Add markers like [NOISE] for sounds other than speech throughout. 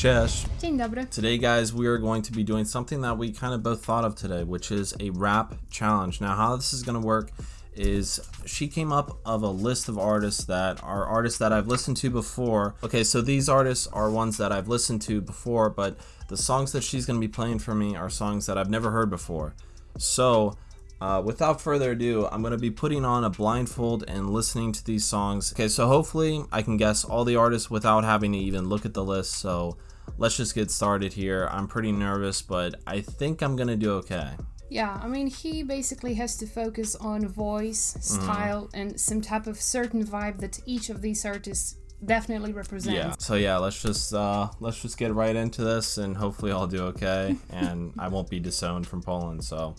Cześć. Dzień dobry. Today, guys, we are going to be doing something that we kind of both thought of today, which is a rap challenge. Now, how this is going to work is she came up of a list of artists that are artists that I've listened to before. Okay, so these artists are ones that I've listened to before, but the songs that she's going to be playing for me are songs that I've never heard before. So, uh, without further ado, I'm going to be putting on a blindfold and listening to these songs. Okay, so hopefully I can guess all the artists without having to even look at the list. So let's just get started here. I'm pretty nervous, but I think I'm going to do okay. Yeah, I mean, he basically has to focus on voice, style, and some type of certain vibe that each of these artists definitely represents. Yeah. So yeah, let's just uh, let's just get right into this, and hopefully I'll do okay, [LAUGHS] and I won't be disowned from Poland. So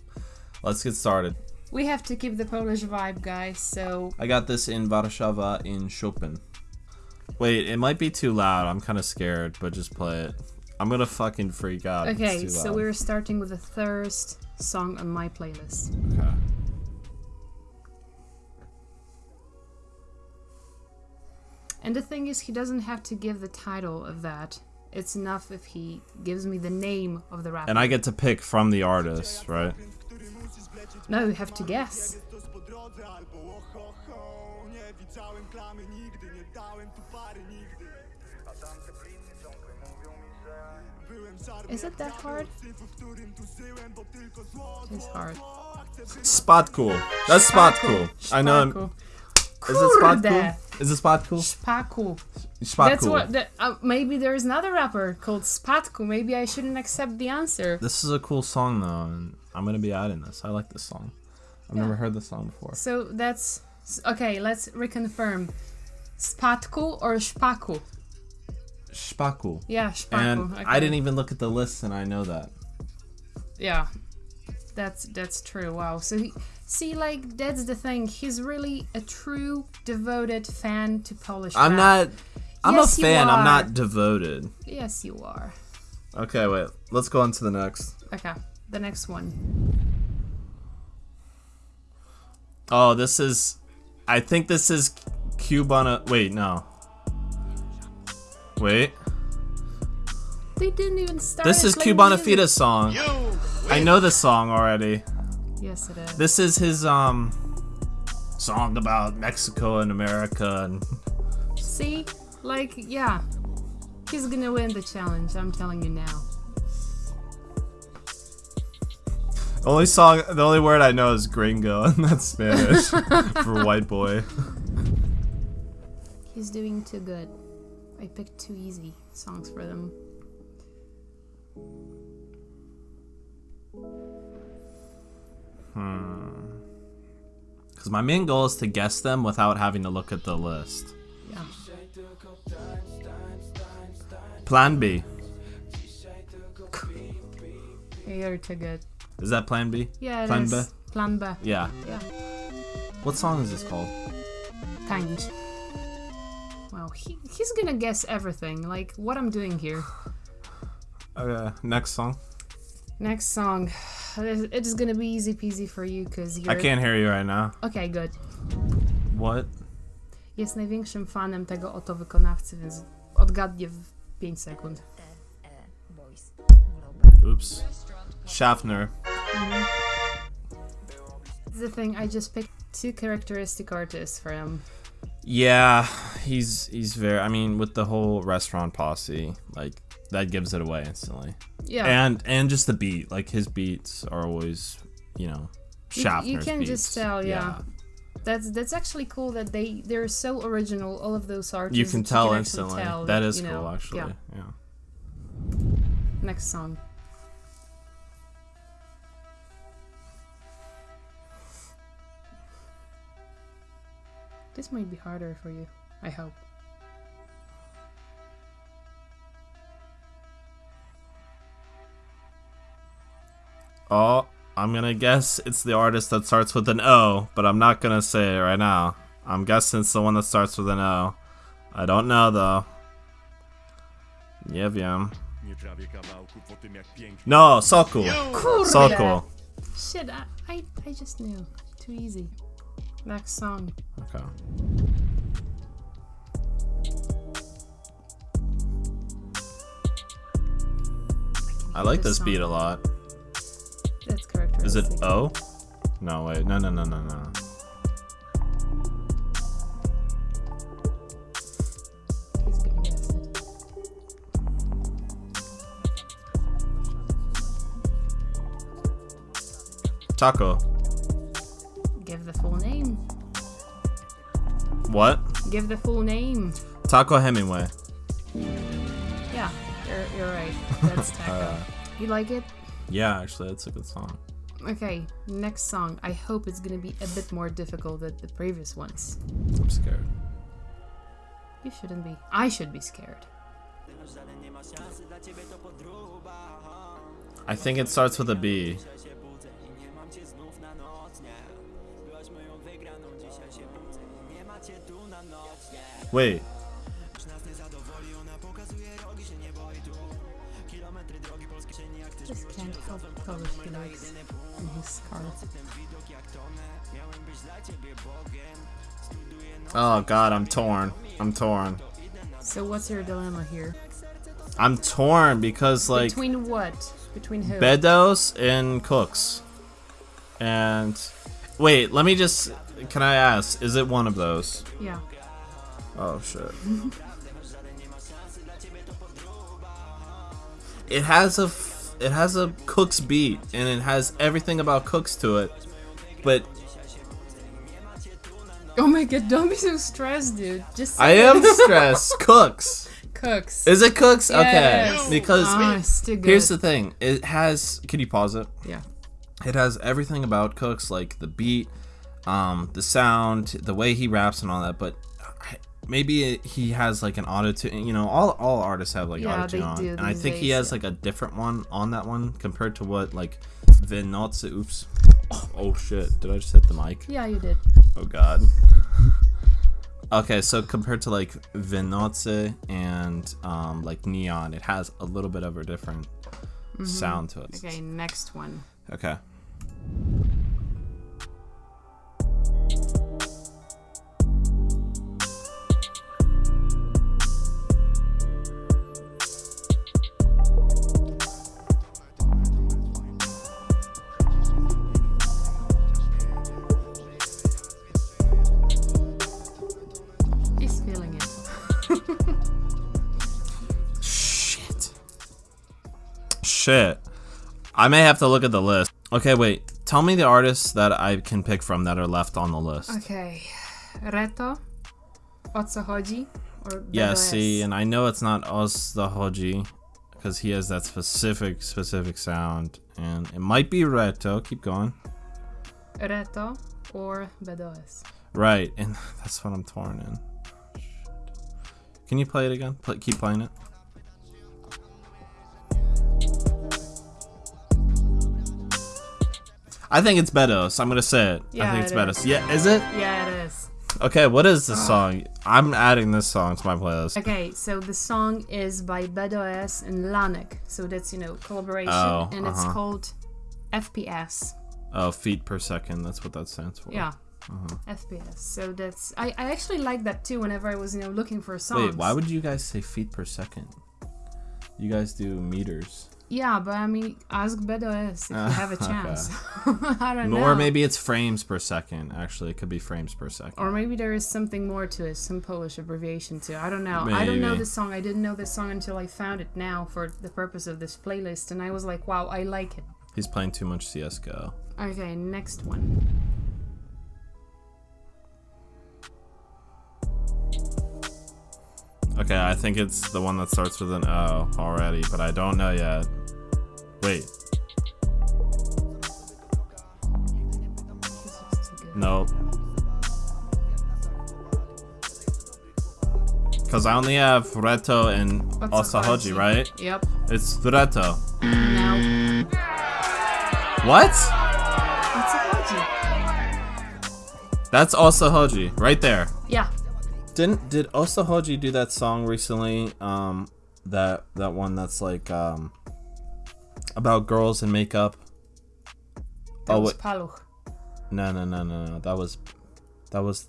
let's get started. We have to keep the Polish vibe, guys, so I got this in Warszawa in Chopin. Wait, it might be too loud. I'm kind of scared, but just play it. I'm gonna fucking freak out. Okay, so we're starting with the first song on my playlist. Okay. And the thing is, he doesn't have to give the title of that. It's enough if he gives me the name of the rapper. And I get to pick from the artist, right? No, you have to guess. Is it that hard? It's hard. Spot cool. That's spot cool. I know. Szpaku. Is it spot cool? Is it spot cool? Szpaku. Spot That's what. That, uh, maybe there's another rapper called Spatku. Maybe I shouldn't accept the answer. This is a cool song though, I'm gonna be adding this. I like this song. I've never heard this song before. So that's okay. Let's reconfirm. Spatku or Szpaku? Szpaku. Yeah, Spaku. And okay. I didn't even look at the list, and I know that. Yeah, that's that's true. Wow. So he, see, like that's the thing. He's really a true devoted fan to Polish. I'm rap. not. I'm Yes, a fan. I'm not devoted. Yes, you are. Okay, wait. Let's go on to the next. Okay, the next one. Oh, this is. I think this is Cubana. Wait, no. Wait. They didn't even start. This is playing Cubana music. Fita's song. I know this song already. Yes, it is. This is his um song about Mexico and America and See, like, yeah, he's gonna win the challenge. I'm telling you now. The only song the only word I know is gringo [LAUGHS] and that's Spanish [LAUGHS] for white boy. He's doing too good. I picked too easy songs for them. Hmm. Cuz my main goal is to guess them without having to look at the list. Yeah. Plan B. You're too good. Is that Plan B? Yeah, it Plan is. B? Plan B. Yeah. Yeah. What song is this called? Tańcz. Wow, he, he's gonna guess everything. Like what I'm doing here. Okay, next song. Next song. It is gonna be easy peasy for you because you're. I can't hear you right now. Okay, good. What? Jest największym fanem tego oto wykonawcy, więc odgadnie w 5 sekund. Oops. Schafter. The thing, I just picked two characteristic artists for him. Yeah, he's he's very. I mean, with the whole restaurant posse, like that gives it away instantly. Yeah. And and just the beat, like his beats are always, you know, You- Schafter's you can beats. just tell, yeah. That's that's actually cool that they they're so original. All of those artists. You can tell actually instantly. tell that is you cool, actually. Yeah. yeah. Next song. This might be harder for you. I hope. Oh, I'm gonna guess it's the artist that starts with an O, but I'm not gonna say it right now. I'm guessing it's the one that starts with an O. I don't know though. Nie wiem. Nie trawię kawałku po tym jak pięknie No, Sokol. Kurde! Shit, I, I, I just knew. Too easy. Next song. Okay. I like this this beat a lot. That's characteristic. Is it O? No, wait. No, no, no, no, no. He's gonna guess it. Taco. What? Give the full name. Taco Hemingway. Yeah, you're, you're right. [LAUGHS] That's Taco. Uh, you like it? yeah, actually, that's a good song. Okay, next song. I hope it's gonna be a bit more difficult than the previous ones. I'm scared. You shouldn't be. I should be scared. I think it starts with a B. Wait. Just can't help Polish lyrics in his car. Oh god, I'm torn. I'm torn. So what's your dilemma here? I'm torn because like Between what? Between who? Bedoes and Cooks. And wait, let me just can I ask, is it one of those? Yeah. Oh shit. it has a f- it has a Cooks beat and it has everything about Cooks to it. But Oh my god, don't be so stressed, dude. Just I am stressed. [LAUGHS] Cooks. Cooks. Is it Cooks? Okay. Yes. Because Ah, it's too here's the thing. It has can you pause it? Yeah. It has everything about Cooks, like the beat, um, the sound, the way he raps and all that. But I- maybe it, he has like an auto tune. You know, all all artists have like Yeah, auto tune on, and I think he has yeah. like a different one on that one compared to what like Vinotze. Oops. Oh shit! Did I just hit the mic? Yeah, you did. Oh god. Okay, so compared to like Vinotze and um, like Neon, it has a little bit of a different sound to it. Mm-hmm. Okay, next one. Okay. Shit. I may have to look at the list. Okay, wait. Tell me the artists that I can pick from that are left on the list. Okay. Reto. O co chodzi? Or Yeah, see, and I know it's not Otsochodzi because he has that specific, specific sound. And it might be Reto. Keep going. Reto or Bedoes. Right, and [LAUGHS] that's what I'm torn in. Can you play it again? Play, keep playing it. I think it's Bedoes. I'm gonna say it. I Yeah, think it's it Bedoes. is. Yeah, is it? Yeah, it is. Okay, what is this song? I'm adding this song to my playlist. Okay, so the song is by Bedoes and Lanek. So that's, you know, collaboration. Oh, and it's uh-huh. called FPS. Oh, feet per second. That's what that stands for. Yeah. Uh-huh. FPS. So that's I, I actually like that too whenever I was, you know, looking for songs. Wait, why would you guys say feet per second? You guys do meters. Yeah, but I mean ask Bedoes if you have a [LAUGHS] chance. [LAUGHS] I don't know. Or maybe it's frames per second. Actually, it could be frames per second. Or maybe there is something more to it, some Polish abbreviation too. I don't know. I don't know Maybe. this song. I didn't know this song until I found it now for the purpose of this playlist, and I was like, wow, I like it. He's playing too much CS:GO. Okay, next one. Okay, I think it's the one that starts with an O already, but I don't know yet. Wait, This is too good. nope. Because I only have Reto and What's Otsochodzi, right? Yep. It's Reto. Now, What? what's a Haji? That's Otsochodzi, right there. Yeah. Didn't did Otsochodzi do that song recently? Um, that that one that's like um about girls and makeup. That Oh, was wait. Paluch. No, no, no, no, no. That was that was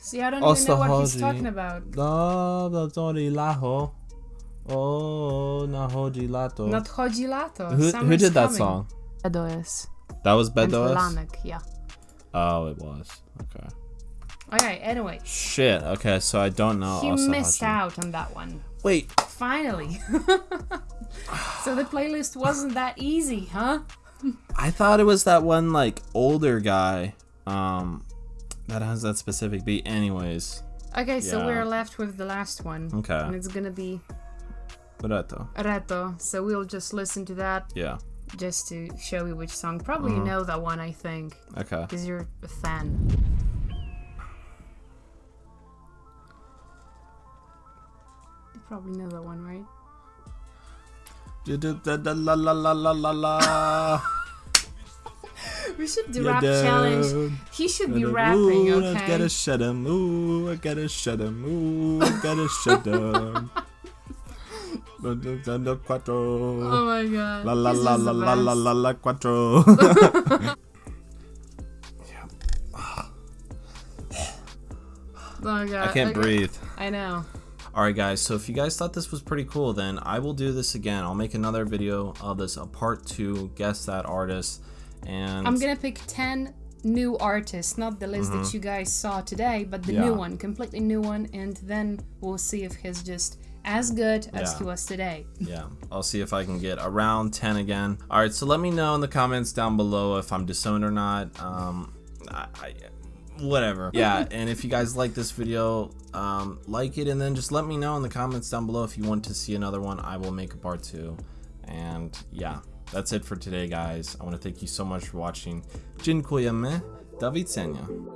See, I don't even know what he's talking about. Oh, the Tori Laho. Oh, nachodzi lato. Nadchodzi lato. Who, who Summer's did that coming. song? Bedoes. That was And Bedoes? Lanek, yeah. Oh, it was. Okay. Okay, anyway. Shit. Okay, so I don't know. He Asa missed Haji. out on that one. Wait. Finally. [LAUGHS] so the playlist wasn't that easy, huh? I thought it was that one like older guy um that has that specific beat anyways. Okay, so we're left with the last one. Okay. And it's gonna be Reto. Reto. So we'll just listen to that Yeah. just to show you which song. Probably you know that one, I think, Okay. because you're a fan. You probably know that one, right? We should do You rap challenge. He should be rapping, Ooh, I okay? gotta shut him. Ooh, I gotta shut him. Ooh, I gotta shut him. Oh my god. La la la la la la la la quattro. [LAUGHS] [SIGHS] Oh god. I can't okay. breathe. I know. Alright guys, so if you guys thought this was pretty cool, then I will do this again. I'll make another video of this, a part two, guess that artist. And I'm gonna pick 10 new artists, not the list that you guys saw today, but the Mm-hmm. Yeah. new one, completely new one, and then we'll see if he's just as good as Yeah. he was today. yeah, I'll see if I can get around 10 again. Alright, so let me know in the comments down below if I'm disowned or not. Um, I, I, whatever. Yeah, [LAUGHS] and if you guys like this video, um, like it and then just let me know in the comments down below if you want to see another one. I will make a part two. And yeah, that's it for today, guys. I want to thank you so much for watching. Dziękujemy. Do widzenia.